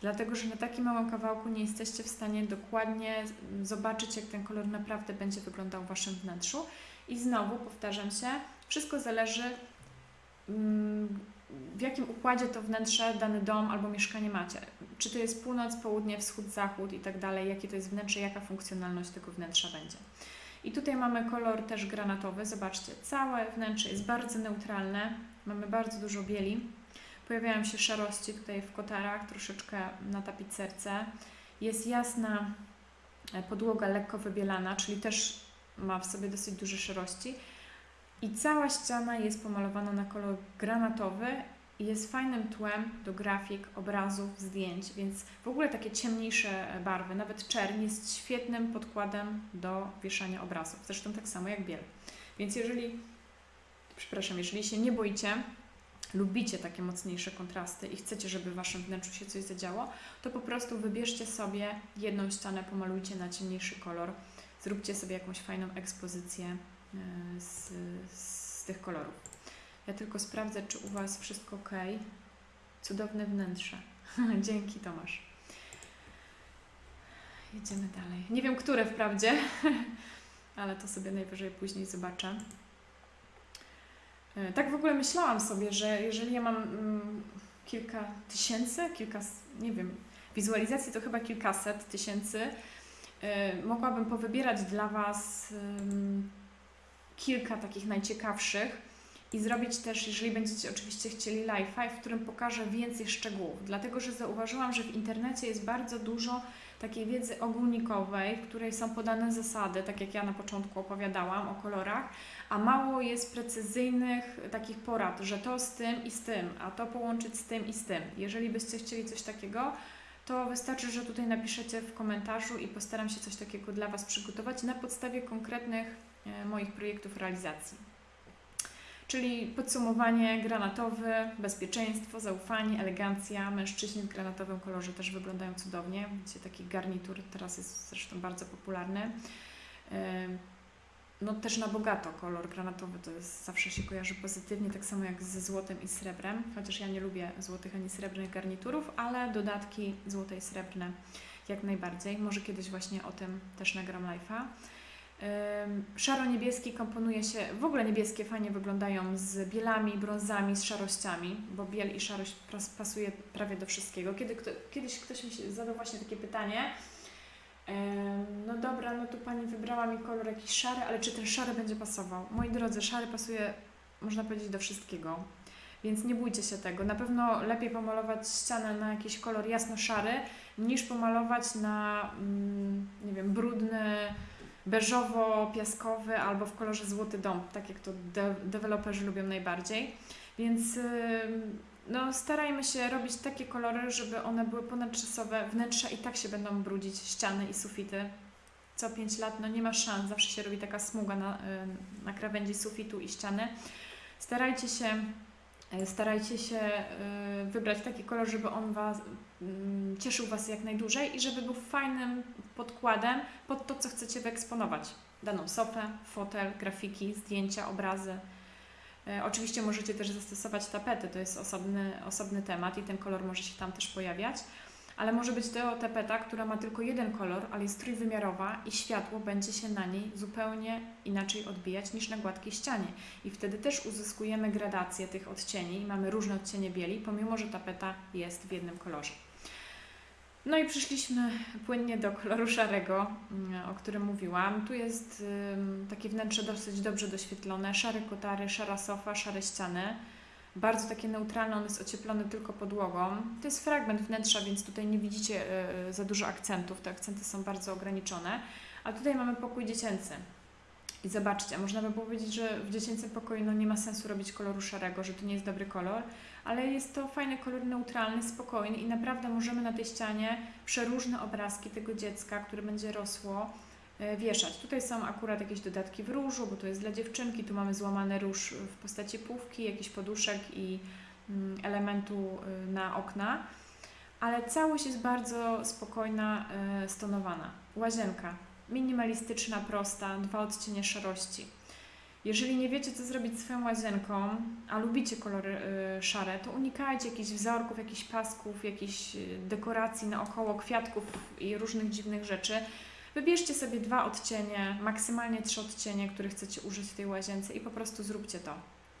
Dlatego, że na takim małym kawałku nie jesteście w stanie dokładnie zobaczyć, jak ten kolor naprawdę będzie wyglądał w Waszym wnętrzu. I znowu powtarzam się, wszystko zależy mm, w jakim układzie to wnętrze, dany dom albo mieszkanie macie. Czy to jest północ, południe, wschód, zachód i tak dalej, jakie to jest wnętrze, jaka funkcjonalność tego wnętrza będzie. I tutaj mamy kolor też granatowy. Zobaczcie, całe wnętrze jest bardzo neutralne. Mamy bardzo dużo bieli. Pojawiają się szarości tutaj w kotarach, troszeczkę na tapicerce. Jest jasna e, podłoga lekko wybielana, czyli też ma w sobie dosyć duże szarości. I cała ściana jest pomalowana na kolor granatowy i jest fajnym tłem do grafik, obrazów, zdjęć, więc w ogóle takie ciemniejsze barwy, nawet czerń jest świetnym podkładem do wieszania obrazów. Zresztą tak samo jak biel. Więc jeżeli, przepraszam, jeżeli się nie boicie, lubicie takie mocniejsze kontrasty i chcecie, żeby w Waszym wnętrzu się coś zadziało, to po prostu wybierzcie sobie jedną ścianę, pomalujcie na ciemniejszy kolor, zróbcie sobie jakąś fajną ekspozycję z, z tych kolorów. Ja tylko sprawdzę, czy u Was wszystko ok. Cudowne wnętrze. Dzięki Tomasz. Jedziemy dalej. Nie wiem, które wprawdzie, ale to sobie najwyżej później zobaczę. E, tak w ogóle myślałam sobie, że jeżeli ja mam mm, kilka tysięcy, kilka, nie wiem, wizualizacji to chyba kilkaset tysięcy, y, mogłabym powybierać dla Was kilka takich najciekawszych i zrobić też, jeżeli będziecie oczywiście chcieli live'a, w którym pokażę więcej szczegółów, dlatego że zauważyłam, że w internecie jest bardzo dużo takiej wiedzy ogólnikowej, w której są podane zasady, tak jak ja na początku opowiadałam o kolorach, a mało jest precyzyjnych takich porad, że to z tym i z tym, a to połączyć z tym i z tym. Jeżeli byście chcieli coś takiego, to wystarczy, że tutaj napiszecie w komentarzu i postaram się coś takiego dla Was przygotować na podstawie konkretnych moich projektów realizacji. Czyli podsumowanie granatowy, bezpieczeństwo, zaufanie, elegancja. Mężczyźni w granatowym kolorze też wyglądają cudownie. Widzicie, taki garnitur teraz jest zresztą bardzo popularny. E, no też na bogato kolor granatowy to jest, zawsze się kojarzy pozytywnie, tak samo jak ze złotem i srebrem, chociaż ja nie lubię złotych ani srebrnych garniturów, ale dodatki złote i srebrne jak najbardziej. Może kiedyś właśnie o tym też nagram live'a. Szaro-niebieski komponuje się, w ogóle niebieskie fajnie wyglądają z bielami, brązami, z szarościami, bo biel i szarość pasuje prawie do wszystkiego. Kiedy kto, kiedyś ktoś mi zadał właśnie takie pytanie, no dobra, no tu Pani wybrała mi kolor jakiś szary, ale czy ten szary będzie pasował? Moi drodzy, szary pasuje, można powiedzieć, do wszystkiego. Więc nie bójcie się tego. Na pewno lepiej pomalować ścianę na jakiś kolor jasno-szary, niż pomalować na, mm, nie wiem, brudny, beżowo-piaskowy albo w kolorze złoty dom, tak jak to de deweloperzy lubią najbardziej. Więc no, starajmy się robić takie kolory, żeby one były ponadczasowe. Wnętrza i tak się będą brudzić, ściany i sufity. Co 5 lat, no nie ma szans, zawsze się robi taka smuga na, na krawędzi sufitu i ściany. Starajcie się, e, starajcie się e, wybrać taki kolor, żeby on was, cieszył Was jak najdłużej i żeby był fajnym podkładem pod to, co chcecie wyeksponować. Daną sofę, fotel, grafiki, zdjęcia, obrazy. E, oczywiście możecie też zastosować tapety, to jest osobny, osobny temat i ten kolor może się tam też pojawiać, ale może być to tapeta, która ma tylko jeden kolor, ale jest trójwymiarowa i światło będzie się na niej zupełnie inaczej odbijać niż na gładkiej ścianie. I wtedy też uzyskujemy gradację tych odcieni, mamy różne odcienie bieli, pomimo że tapeta jest w jednym kolorze. No i przyszliśmy płynnie do koloru szarego, mm, o którym mówiłam. Tu jest takie wnętrze dosyć dobrze doświetlone, szare kotary, szara sofa, szare ściany. Bardzo takie neutralne, on jest ocieplony tylko podłogą. To jest fragment wnętrza, więc tutaj nie widzicie e, e, za dużo akcentów. Te akcenty są bardzo ograniczone. A tutaj mamy pokój dziecięcy. I zobaczcie, można by powiedzieć, że w dziecięcym pokoju no, nie ma sensu robić koloru szarego, że to nie jest dobry kolor, ale jest to fajny kolor neutralny, spokojny i naprawdę możemy na tej ścianie przeróżne obrazki tego dziecka, które będzie rosło, e, wieszać. Tutaj są akurat jakieś dodatki w różu, bo to jest dla dziewczynki, tu mamy złamany róż w postaci półki, jakiś poduszek i mm, elementu e, na okna, ale całość jest bardzo spokojna, e, stonowana. Łazienka minimalistyczna, prosta, dwa odcienie szarości. Jeżeli nie wiecie, co zrobić swoją łazienką, a lubicie kolory y, szare, to unikajcie jakichś wzorków, jakichś pasków, jakichś y, dekoracji naokoło, kwiatków i różnych dziwnych rzeczy. Wybierzcie sobie dwa odcienie, maksymalnie trzy odcienie, które chcecie użyć w tej łazience i po prostu zróbcie to.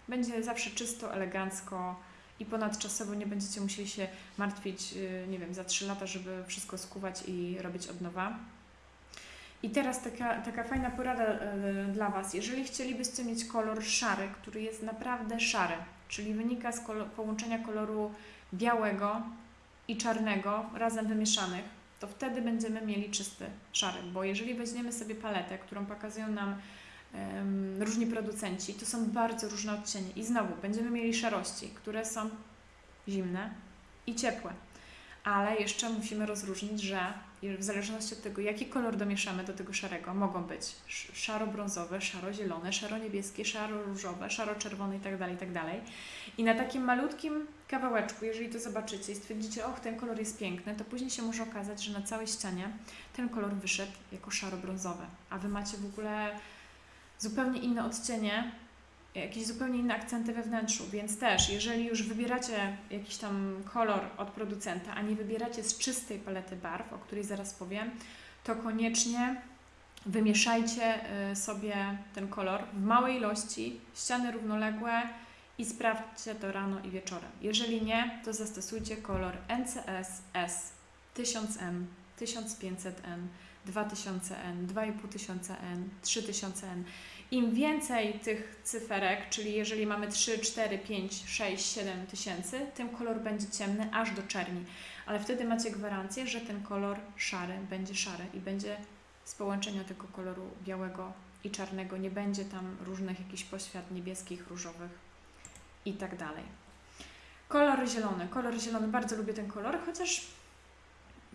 Będzie zawsze czysto, elegancko i ponadczasowo nie będziecie musieli się martwić, y, nie wiem, za trzy lata, żeby wszystko skuwać i robić od nowa. I teraz taka, taka fajna porada y, dla Was. Jeżeli chcielibyście mieć kolor szary, który jest naprawdę szary, czyli wynika z kolor, połączenia koloru białego i czarnego razem wymieszanych, to wtedy będziemy mieli czysty szary. Bo jeżeli weźmiemy sobie paletę, którą pokazują nam um, różni producenci, to są bardzo różne odcienie. I znowu będziemy mieli szarości, które są zimne i ciepłe. Ale jeszcze musimy rozróżnić, że w zależności od tego, jaki kolor domieszamy do tego szarego, mogą być szaro-brązowe, szaro-zielone, szaro-niebieskie, szaro-różowe, szaro-czerwone itd., tak itd. Tak I na takim malutkim kawałeczku, jeżeli to zobaczycie i stwierdzicie, och, ten kolor jest piękny, to później się może okazać, że na całej ścianie ten kolor wyszedł jako szaro-brązowy, a Wy macie w ogóle zupełnie inne odcienie, jakieś zupełnie inne akcenty we wnętrzu, więc też, jeżeli już wybieracie jakiś tam kolor od producenta, a nie wybieracie z czystej palety barw, o której zaraz powiem, to koniecznie wymieszajcie y, sobie ten kolor w małej ilości, ściany równoległe i sprawdźcie to rano i wieczorem. Jeżeli nie, to zastosujcie kolor NCS S 1000N, 1500N, 2000N, 2500N, 3000N. Im więcej tych cyferek, czyli jeżeli mamy 3, 4, 5, 6, 7 tysięcy, tym kolor będzie ciemny aż do czerni. Ale wtedy macie gwarancję, że ten kolor szary będzie szary i będzie z połączenia tego koloru białego i czarnego. Nie będzie tam różnych jakichś poświat niebieskich, różowych i tak dalej. Kolor zielony. Kolor zielony, bardzo lubię ten kolor, chociaż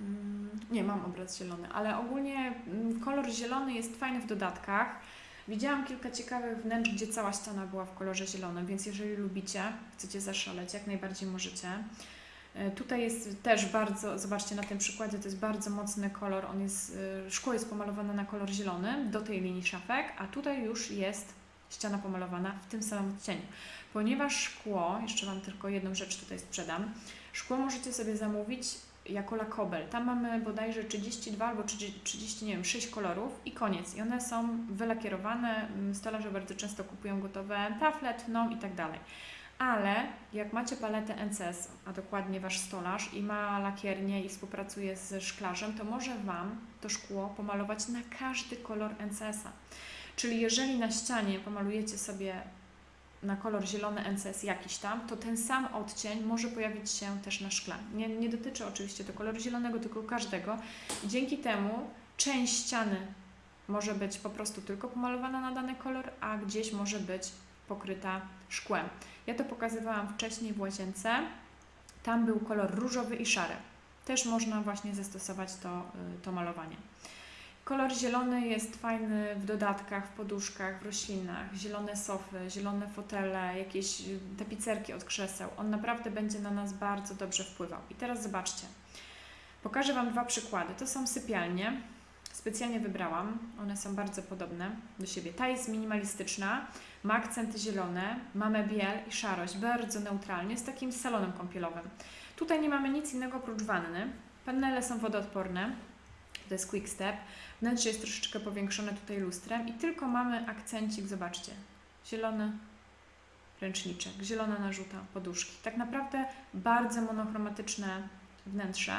Mm, Nie, mam obraz zielony, ale ogólnie mm, kolor zielony jest fajny w dodatkach. Widziałam kilka ciekawych wnętrz, gdzie cała ściana była w kolorze zielonym, więc jeżeli lubicie, chcecie zaszaleć, jak najbardziej możecie. E, Tutaj jest też bardzo, zobaczcie na tym przykładzie, to jest bardzo mocny kolor, on jest, e, szkło jest pomalowane na kolor zielony do tej linii szafek, a tutaj już jest ściana pomalowana w tym samym odcieniu. Ponieważ szkło, jeszcze Wam tylko jedną rzecz tutaj sprzedam, szkło możecie sobie zamówić jako lakobel. Tam mamy bodajże 32 albo 30, 30, nie wiem, 6 kolorów i koniec. I one są wylakierowane. Mm, Stolarze bardzo często kupują gotowe tafle, tną i tak dalej. Ale jak macie paletę NCS, a dokładnie Wasz stolarz i ma lakiernię i współpracuje ze szklarzem, to może Wam to szkło pomalować na każdy kolor NCS-a. Czyli jeżeli na ścianie pomalujecie sobie na kolor zielony NCS jakiś tam, to ten sam odcień może pojawić się też na szkle. Nie, nie dotyczy oczywiście to koloru zielonego, tylko każdego. Dzięki temu część ściany może być po prostu tylko pomalowana na dany kolor, a gdzieś może być pokryta szkłem. Ja to pokazywałam wcześniej w łazience. Tam był kolor różowy i szary. Też można właśnie zastosować to, y, to malowanie. Kolor zielony jest fajny w dodatkach, w poduszkach, w roślinach, zielone sofy, zielone fotele, jakieś tapicerki od krzeseł. On naprawdę będzie na nas bardzo dobrze wpływał. I teraz zobaczcie. Pokażę Wam dwa przykłady. To są sypialnie. Specjalnie wybrałam. One są bardzo podobne do siebie. Ta jest minimalistyczna, ma akcenty zielone, mamy biel i szarość, bardzo neutralnie, z takim salonem kąpielowym. Tutaj nie mamy nic innego oprócz wanny. Panele są wodoodporne. To jest quick step. Wnętrze jest troszeczkę powiększone tutaj lustrem i tylko mamy akcencik, zobaczcie, zielony ręczniczek, zielona narzuta, poduszki. Tak naprawdę bardzo monochromatyczne wnętrze,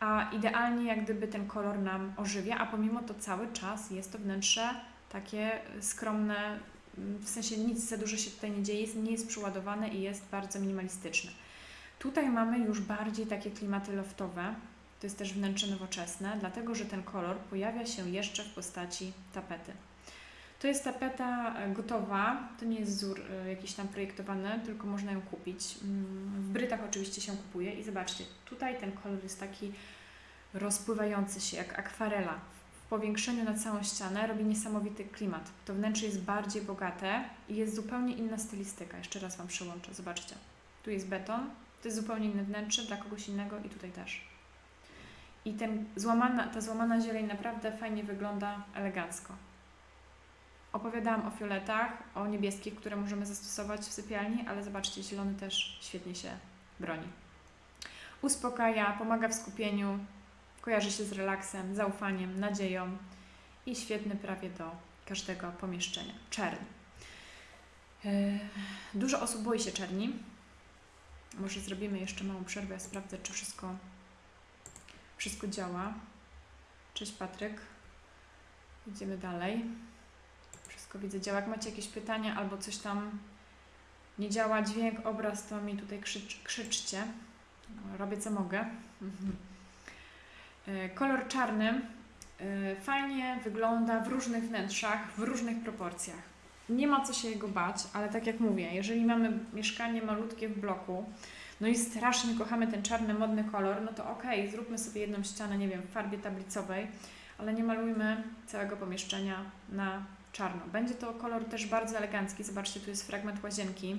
a idealnie jak gdyby ten kolor nam ożywia, a pomimo to cały czas jest to wnętrze takie skromne, w sensie nic za dużo się tutaj nie dzieje, jest- nie jest przeładowane i jest bardzo minimalistyczne. Tutaj mamy już bardziej takie klimaty loftowe, to jest też wnętrze nowoczesne, dlatego że ten kolor pojawia się jeszcze w postaci tapety. To jest tapeta e, gotowa, to nie jest wzór e, jakiś tam projektowany, tylko można ją kupić. Mm, W Brytach oczywiście się kupuje i zobaczcie, tutaj ten kolor jest taki rozpływający się jak akwarela. W powiększeniu na całą ścianę robi niesamowity klimat. To wnętrze jest bardziej bogate i jest zupełnie inna stylistyka. Jeszcze raz Wam przełączę, zobaczcie. Tu jest beton, to jest zupełnie inne wnętrze dla kogoś innego i tutaj też. I ten złamana, ta złamana zieleń naprawdę fajnie wygląda elegancko. Opowiadałam o fioletach, o niebieskich, które możemy zastosować w sypialni, ale zobaczcie, zielony też świetnie się broni. Uspokaja, pomaga w skupieniu, kojarzy się z relaksem, zaufaniem, nadzieją i świetny prawie do każdego pomieszczenia. Czern. Yy, Dużo osób boi się czerni. Może zrobimy jeszcze małą przerwę, sprawdzę, czy wszystko, wszystko działa. Cześć Patryk. Idziemy dalej. Wszystko widzę działa. Jak macie jakieś pytania albo coś tam nie działa dźwięk, obraz, to mi tutaj krzycz, krzyczcie. Robię co mogę. E, Kolor czarny e, fajnie wygląda w różnych wnętrzach, w różnych proporcjach. Nie ma co się jego bać, ale tak jak mówię, jeżeli mamy mieszkanie malutkie w bloku, no i strasznie kochamy ten czarny, modny kolor, no to okej, zróbmy sobie jedną ścianę, nie wiem, w farbie tablicowej, ale nie malujmy całego pomieszczenia na czarno. Będzie to kolor też bardzo elegancki. Zobaczcie, tu jest fragment łazienki,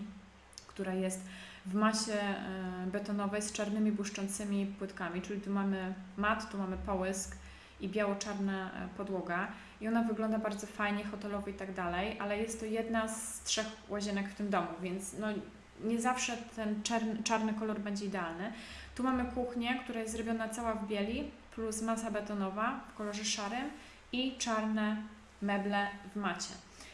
która jest w masie e, betonowej z czarnymi błyszczącymi płytkami, czyli tu mamy mat, tu mamy połysk i biało-czarna e, podłoga i ona wygląda bardzo fajnie, hotelowo i tak dalej, ale jest to jedna z trzech łazienek w tym domu, więc no, nie zawsze ten czarny, kolor będzie idealny. Tu mamy kuchnię, która jest zrobiona cała w bieli, plus masa betonowa w kolorze szarym i czarne meble w macie.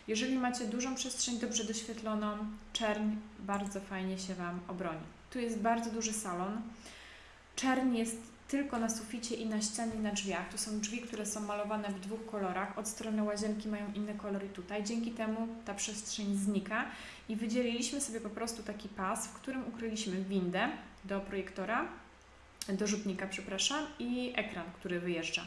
Jeżeli macie dużą przestrzeń dobrze doświetloną, czerń bardzo fajnie się Wam obroni. Tu jest bardzo duży salon. Czerń jest tylko na suficie i na ścianie i na drzwiach. Tu są drzwi, które są malowane w dwóch kolorach. Od strony łazienki mają inny kolor i tutaj. Dzięki temu ta przestrzeń znika i wydzieliliśmy sobie po prostu taki pas, w którym ukryliśmy windę do projektora, do rzutnika, przepraszam, i ekran, który wyjeżdża.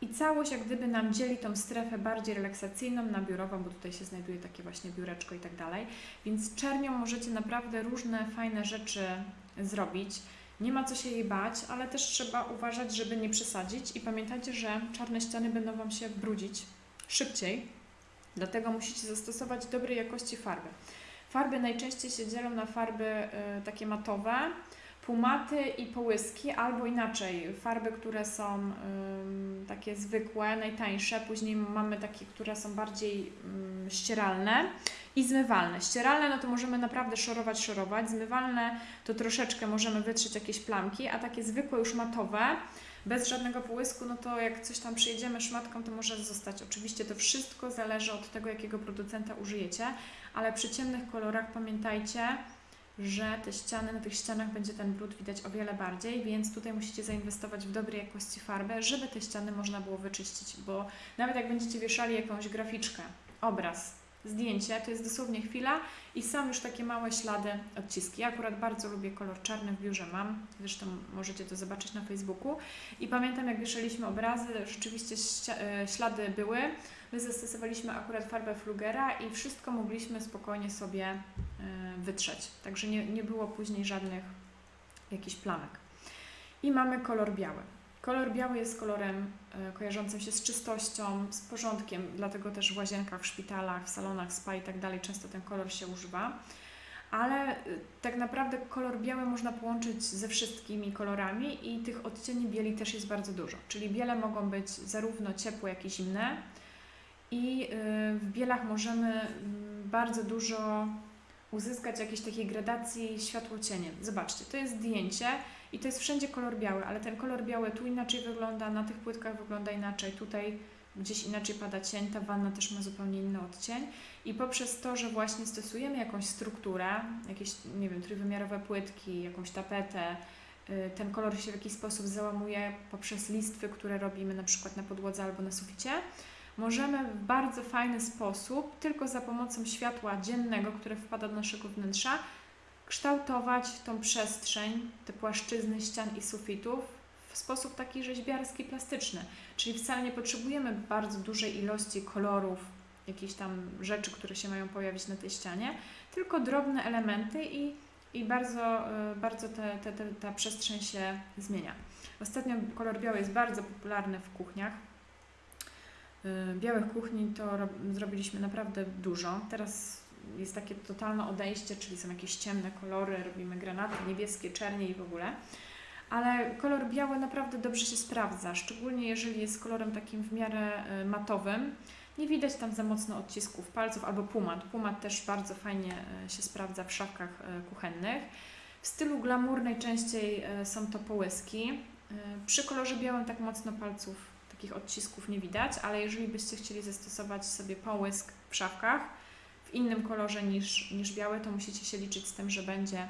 I całość jak gdyby nam dzieli tą strefę bardziej relaksacyjną na biurową, bo tutaj się znajduje takie właśnie biureczko i tak dalej. Więc czernią możecie naprawdę różne fajne rzeczy zrobić. Nie ma co się jej bać, ale też trzeba uważać, żeby nie przesadzić i pamiętajcie, że czarne ściany będą Wam się brudzić szybciej, dlatego musicie zastosować dobrej jakości farby. Farby najczęściej się dzielą na farby y, takie matowe, półmaty i połyski, albo inaczej, farby, które są ym, takie zwykłe, najtańsze, później mamy takie, które są bardziej ym, ścieralne i zmywalne. Ścieralne, no to możemy naprawdę szorować, szorować, zmywalne to troszeczkę możemy wytrzeć jakieś plamki, a takie zwykłe już matowe, bez żadnego połysku, no to jak coś tam przyjedziemy szmatką, to może zostać. Oczywiście to wszystko zależy od tego, jakiego producenta użyjecie, ale przy ciemnych kolorach pamiętajcie, że te ściany, na tych ścianach będzie ten brud widać o wiele bardziej, więc tutaj musicie zainwestować w dobrej jakości farbę, żeby te ściany można było wyczyścić, bo nawet jak będziecie wieszali jakąś graficzkę, obraz, zdjęcie, to jest dosłownie chwila i są już takie małe ślady, odciski. Ja akurat bardzo lubię kolor czarny w biurze mam, zresztą możecie to zobaczyć na Facebooku i pamiętam jak wieszaliśmy obrazy, rzeczywiście e, ślady były, my zastosowaliśmy akurat farbę Flugera i wszystko mogliśmy spokojnie sobie e, wytrzeć, także nie, nie było później żadnych jakichś plamek. I mamy kolor biały. Kolor biały jest kolorem e, kojarzącym się z czystością, z porządkiem, dlatego też w łazienkach, w szpitalach, w salonach spa i tak dalej często ten kolor się używa. Ale e, tak naprawdę kolor biały można połączyć ze wszystkimi kolorami i tych odcieni bieli też jest bardzo dużo. Czyli biele mogą być zarówno ciepłe, jak i zimne. I e, w bielach możemy mm, bardzo dużo uzyskać jakiejś takiej gradacji światło-cienie. Zobaczcie, to jest zdjęcie i to jest wszędzie kolor biały, ale ten kolor biały tu inaczej wygląda, na tych płytkach wygląda inaczej, tutaj gdzieś inaczej pada cień, ta wanna też ma zupełnie inny odcień. I poprzez to, że właśnie stosujemy jakąś strukturę, jakieś, nie wiem, trójwymiarowe płytki, jakąś tapetę, y, ten kolor się w jakiś sposób załamuje poprzez listwy, które robimy na przykład na podłodze albo na suficie, możemy w bardzo fajny sposób, tylko za pomocą światła dziennego, które wpada do naszego wnętrza, kształtować tą przestrzeń, te płaszczyzny ścian i sufitów w sposób taki rzeźbiarski, plastyczny. Czyli wcale nie potrzebujemy bardzo dużej ilości kolorów, jakichś tam rzeczy, które się mają pojawić na tej ścianie, tylko drobne elementy i, i bardzo, e, bardzo te, te, te, ta przestrzeń się zmienia. Ostatnio kolor biały jest bardzo popularny w kuchniach. E, białych kuchni to zrobiliśmy naprawdę dużo. Teraz jest takie totalne odejście, czyli są jakieś ciemne kolory, robimy granaty, niebieskie, czernie i w ogóle. Ale kolor biały naprawdę dobrze się sprawdza, szczególnie jeżeli jest kolorem takim w miarę e, matowym. Nie widać tam za mocno odcisków palców albo pumat. Pumat też bardzo fajnie e, się sprawdza w szafkach e, kuchennych. W stylu glamour najczęściej są to połyski. Przy kolorze białym tak mocno palców, takich odcisków nie widać, ale jeżeli byście chcieli zastosować sobie połysk w szafkach, w innym kolorze niż, niż biały, to musicie się liczyć z tym, że będzie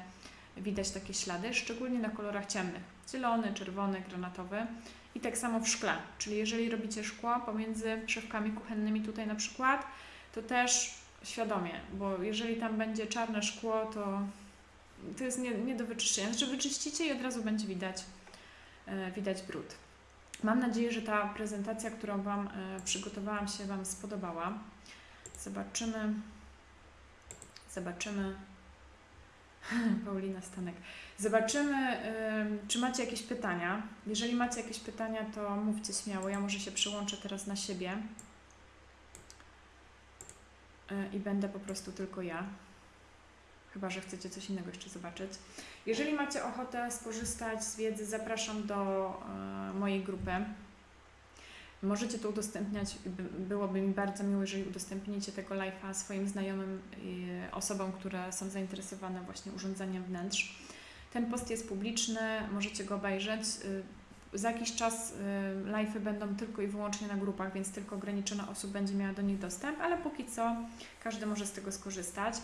widać takie ślady, szczególnie na kolorach ciemnych. Zielony, czerwony, granatowy. I tak samo w szkle, czyli jeżeli robicie szkło pomiędzy szafkami kuchennymi tutaj na przykład, to też świadomie, bo jeżeli tam będzie czarne szkło, to to jest nie, nie do wyczyszczenia. Znaczy wyczyścicie i od razu będzie widać, e, widać brud. Mam nadzieję, że ta prezentacja, którą Wam e, przygotowałam się Wam spodobała. Zobaczymy. Zobaczymy. Paulina Stanek. Zobaczymy, czy macie jakieś pytania. Jeżeli macie jakieś pytania, to mówcie śmiało. Ja może się przyłączę teraz na siebie y, i będę po prostu tylko ja. Chyba, że chcecie coś innego jeszcze zobaczyć. Jeżeli macie ochotę skorzystać z wiedzy, zapraszam do y, mojej grupy. Możecie to udostępniać. Byłoby mi bardzo miło, jeżeli udostępnicie tego live'a swoim znajomym, osobom, które są zainteresowane właśnie urządzeniem wnętrz. Ten post jest publiczny, możecie go obejrzeć. Y, za jakiś czas y, live'y będą tylko i wyłącznie na grupach, więc tylko ograniczona osób będzie miała do nich dostęp, ale póki co każdy może z tego skorzystać.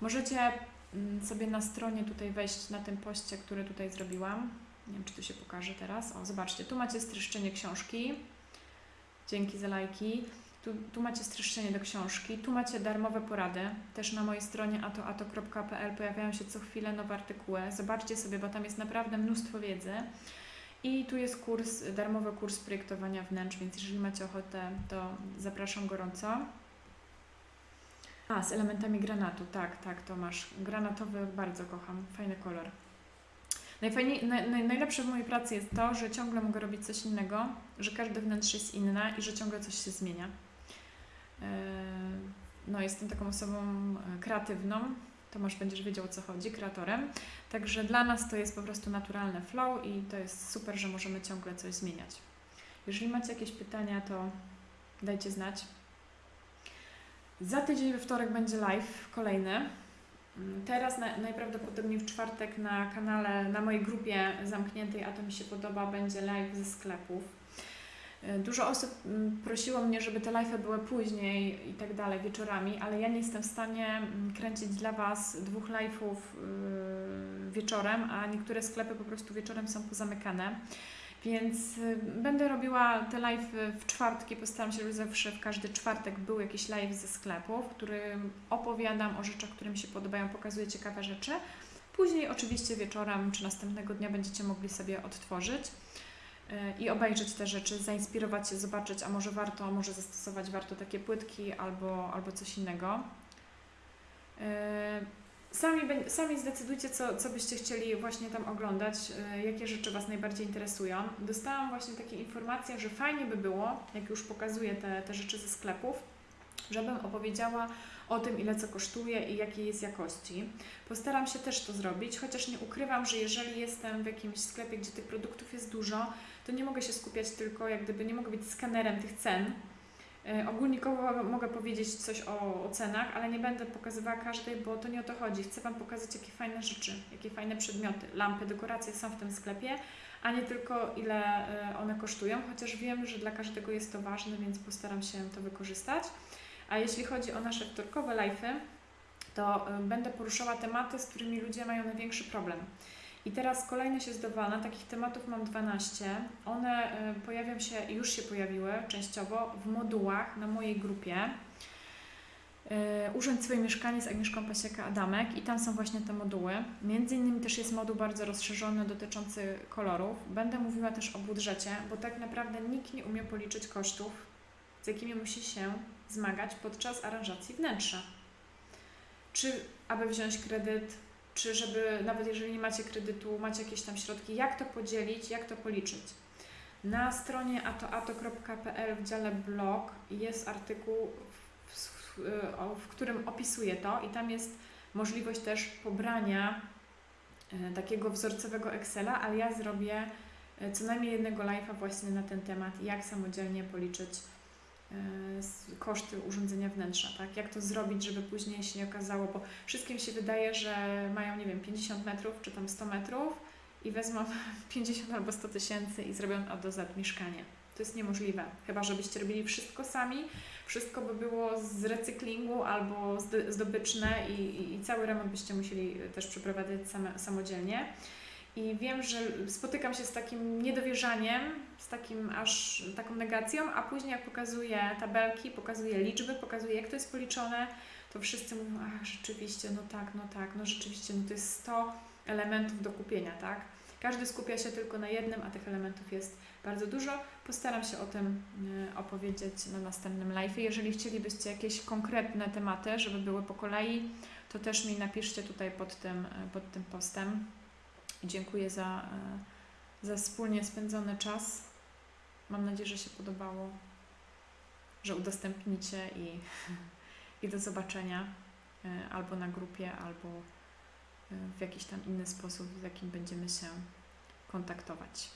Możecie mm, sobie na stronie tutaj wejść na tym poście, który tutaj zrobiłam. Nie wiem, czy to się pokaże teraz. O, zobaczcie, tu macie streszczenie książki. Dzięki za lajki. Tu, tu macie streszczenie do książki, tu macie darmowe porady. Też na mojej stronie atoato.pl pojawiają się co chwilę nowe artykuły. Zobaczcie sobie, bo tam jest naprawdę mnóstwo wiedzy. I tu jest kurs, darmowy kurs projektowania wnętrz, więc jeżeli macie ochotę, to zapraszam gorąco. A, z elementami granatu, tak, tak, Tomasz. Granatowy bardzo kocham, fajny kolor. Najfajniej, naj, naj, najlepsze w mojej pracy jest to, że ciągle mogę robić coś innego, że każde wnętrze jest inne i że ciągle coś się zmienia. Yy, No, jestem taką osobą e, kreatywną. Tomasz będziesz wiedział o co chodzi, kreatorem. Także dla nas to jest po prostu naturalne flow i to jest super, że możemy ciągle coś zmieniać. Jeżeli macie jakieś pytania, to dajcie znać. Za tydzień we wtorek będzie live kolejny. Teraz na, najprawdopodobniej w czwartek na kanale, na mojej grupie zamkniętej, a to mi się podoba, będzie live ze sklepów. Y, Dużo osób mm, prosiło mnie, żeby te live'y były później i tak dalej, wieczorami, ale ja nie jestem w stanie mm, kręcić dla Was dwóch live'ów yy, wieczorem, a niektóre sklepy po prostu wieczorem są pozamykane. Więc y, będę robiła te live w czwartki. Postaram się, żeby zawsze w każdy czwartek był jakiś live ze sklepu, w którym opowiadam o rzeczach, które mi się podobają, pokazuję ciekawe rzeczy. Później oczywiście wieczorem czy następnego dnia będziecie mogli sobie odtworzyć y, i obejrzeć te rzeczy, zainspirować się, zobaczyć, a może warto, może zastosować warto takie płytki albo, albo coś innego. Sami, sami zdecydujcie, co, co byście chcieli właśnie tam oglądać, y, jakie rzeczy Was najbardziej interesują. Dostałam właśnie takie informacje, że fajnie by było, jak już pokazuję te, te rzeczy ze sklepów, żebym opowiedziała o tym, ile co kosztuje i jakiej jest jakości. Postaram się też to zrobić, chociaż nie ukrywam, że jeżeli jestem w jakimś sklepie, gdzie tych produktów jest dużo, to nie mogę się skupiać tylko, jak gdyby nie mogę być skanerem tych cen, E, Ogólnikowo mogę powiedzieć coś o, o cenach, ale nie będę pokazywała każdej, bo to nie o to chodzi. Chcę Wam pokazać, jakie fajne rzeczy, jakie fajne przedmioty, lampy, dekoracje są w tym sklepie, a nie tylko ile e, one kosztują, chociaż wiem, że dla każdego jest to ważne, więc postaram się to wykorzystać. A jeśli chodzi o nasze wtorkowe live'y, to e, będę poruszała tematy, z którymi ludzie mają największy problem. I teraz kolejność jest dowolna, takich tematów mam 12. One y, pojawią się, już się pojawiły częściowo w modułach na mojej grupie. Y, Urządź swoje mieszkanie z Agnieszką Pasieka-Adamek i tam są właśnie te moduły. Między innymi też jest moduł bardzo rozszerzony dotyczący kolorów. Będę mówiła też o budżecie, bo tak naprawdę nikt nie umie policzyć kosztów, z jakimi musi się zmagać podczas aranżacji wnętrza. Czy aby wziąć kredyt, czy żeby, nawet jeżeli nie macie kredytu, macie jakieś tam środki, jak to podzielić, jak to policzyć. Na stronie atoato.pl w dziale blog jest artykuł, w, w, w którym opisuję to i tam jest możliwość też pobrania e, takiego wzorcowego Excela, ale ja zrobię e, co najmniej jednego live'a właśnie na ten temat, jak samodzielnie policzyć koszty urządzenia wnętrza, tak? Jak to zrobić, żeby później się nie okazało, bo wszystkim się wydaje, że mają, nie wiem, 50 metrów czy tam 100 metrów i wezmą 50 albo 100 tysięcy i zrobią od do Z mieszkanie. To jest niemożliwe. Chyba, żebyście robili wszystko sami, wszystko by było z recyklingu albo zdobyczne i, i, i cały remont byście musieli też przeprowadzać same, samodzielnie. I wiem, że spotykam się z takim niedowierzaniem, z takim aż taką negacją, a później jak pokazuję tabelki, pokazuję liczby, pokazuję jak to jest policzone, to wszyscy mówią, ach rzeczywiście, no tak, no tak, no rzeczywiście, no to jest 100 elementów do kupienia, tak? Każdy skupia się tylko na jednym, a tych elementów jest bardzo dużo. Postaram się o tym y, opowiedzieć na następnym live. Jeżeli chcielibyście jakieś konkretne tematy, żeby były po kolei, to też mi napiszcie tutaj pod tym, y, pod tym postem. I Dziękuję za, y, za wspólnie spędzony czas. Mam nadzieję, że się podobało, że udostępnicie i, i do zobaczenia y, albo na grupie, albo y, w jakiś tam inny sposób, w jakim będziemy się kontaktować.